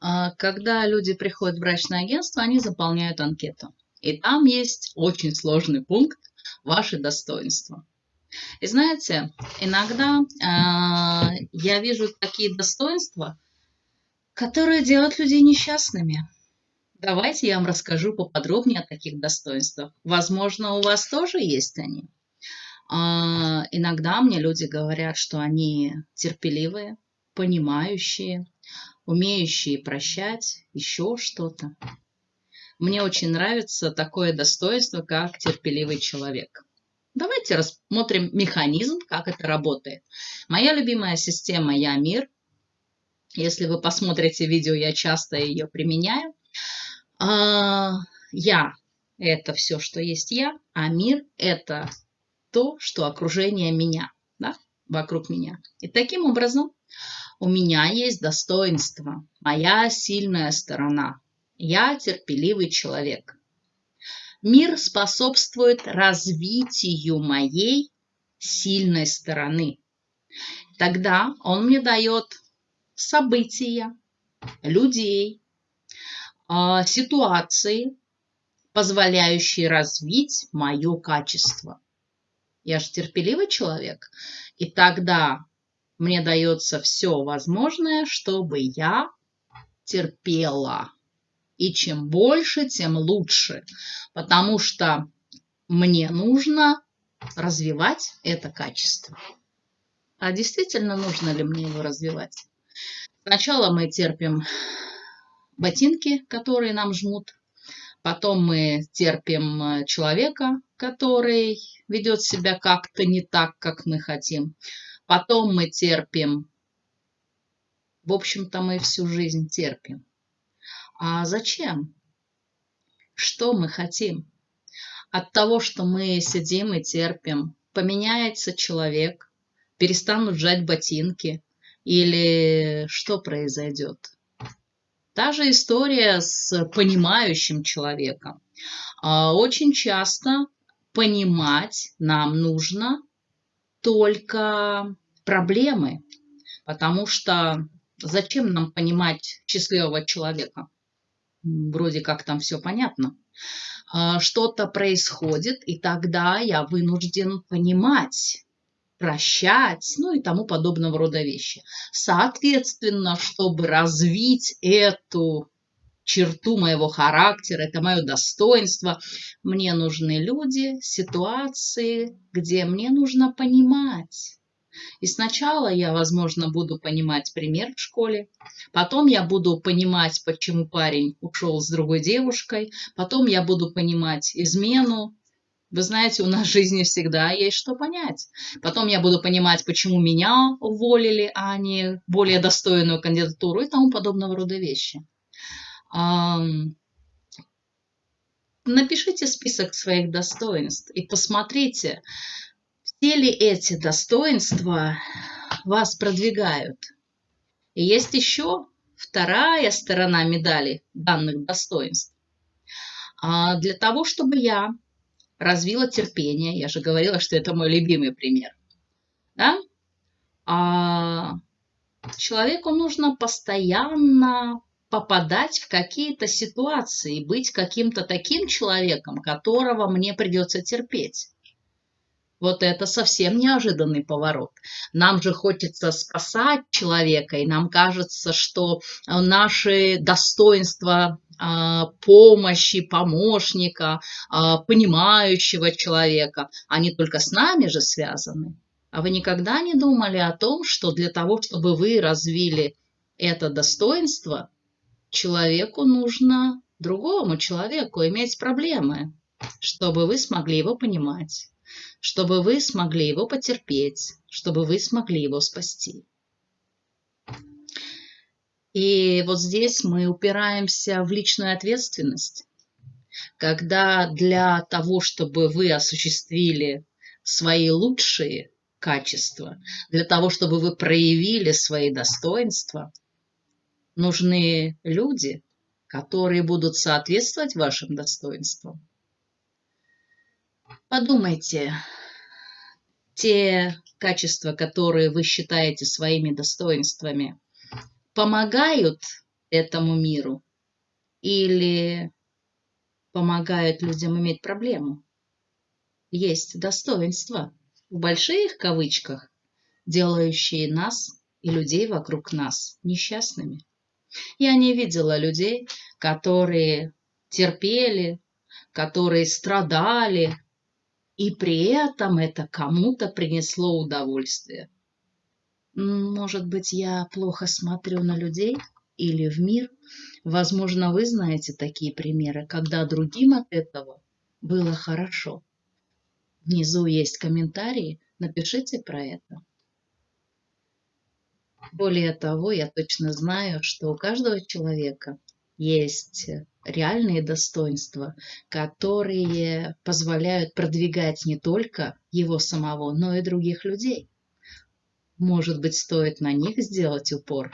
А, когда люди приходят в брачное агентство, они заполняют анкету. И там есть очень сложный пункт «Ваши достоинства». И знаете, иногда э, я вижу такие достоинства, которые делают людей несчастными. Давайте я вам расскажу поподробнее о таких достоинствах. Возможно, у вас тоже есть они. Э, иногда мне люди говорят, что они терпеливые, понимающие, умеющие прощать, еще что-то. Мне очень нравится такое достоинство, как терпеливый человек. Давайте рассмотрим механизм, как это работает. Моя любимая система «Я мир». Если вы посмотрите видео, я часто ее применяю. А, я – это все, что есть я, а мир – это то, что окружение меня, да, вокруг меня. И таким образом у меня есть достоинство, моя сильная сторона. Я терпеливый человек. Мир способствует развитию моей сильной стороны. Тогда он мне дает события, людей, а, ситуации, позволяющие развить мое качество. Я же терпеливый человек, и тогда мне дается все возможное, чтобы я терпела. И чем больше, тем лучше. Потому что мне нужно развивать это качество. А действительно нужно ли мне его развивать? Сначала мы терпим ботинки, которые нам жмут. Потом мы терпим э, человека, который ведет себя как-то не так, как мы хотим. Потом мы терпим. В общем-то, мы всю жизнь терпим. А зачем? Что мы хотим? От того, что мы сидим и терпим, поменяется человек, перестанут жать ботинки или что произойдет? Та же история с понимающим человеком. А, очень часто понимать нам нужно только проблемы, потому что зачем нам понимать счастливого человека? вроде как там все понятно. А, что-то происходит, и тогда я вынужден понимать, прощать, ну и тому подобного рода вещи. Соответственно, чтобы развить эту черту моего характера, это мое достоинство, мне нужны люди, ситуации, где мне нужно понимать, и сначала я, возможно, буду понимать пример в школе, потом я буду понимать, почему парень ушел с другой девушкой, потом я буду понимать измену. Вы знаете, у нас в жизни всегда есть что понять. Потом я буду понимать, почему меня уволили, а не более достойную кандидатуру и тому подобного рода вещи. Напишите список своих достоинств и посмотрите, все ли эти достоинства вас продвигают? И есть еще вторая сторона медали данных достоинств. А для того, чтобы я развила терпение, я же говорила, что это мой любимый пример, да? а человеку нужно постоянно попадать в какие-то ситуации, быть каким-то таким человеком, которого мне придется терпеть. Вот это совсем неожиданный поворот. Нам же хочется спасать человека, и нам кажется, что наши достоинства помощи, помощника, а, понимающего человека, они только с нами же связаны. А вы никогда не думали о том, что для того, чтобы вы развили это достоинство, человеку нужно другому человеку иметь проблемы, чтобы вы смогли его понимать чтобы вы смогли его потерпеть, чтобы вы смогли его спасти. И вот здесь мы упираемся в личную ответственность, когда для того, чтобы вы осуществили свои лучшие качества, для того, чтобы вы проявили свои достоинства, нужны люди, которые будут соответствовать вашим достоинствам. Подумайте, те качества, которые вы считаете своими достоинствами, помогают этому миру или помогают людям иметь проблему. Есть достоинства, в больших кавычках, делающие нас и людей вокруг нас несчастными. Я не видела людей, которые терпели, которые страдали, и при этом это кому-то принесло удовольствие. Может быть, я плохо смотрю на людей или в мир. Возможно, вы знаете такие примеры, когда другим от этого было хорошо. Внизу есть комментарии, напишите про это. Более того, я точно знаю, что у каждого человека есть реальные достоинства, которые позволяют продвигать не только его самого, но и других людей. Может быть, стоит на них сделать упор.